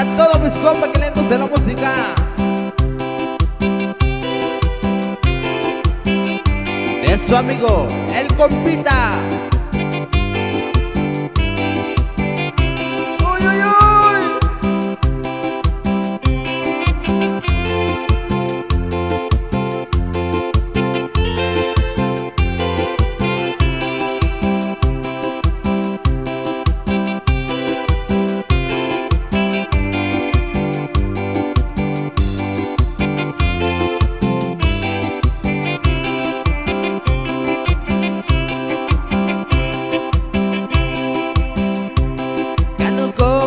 Para todos mis compas que le guste la música. De su amigo, el compita. no go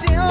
senhora.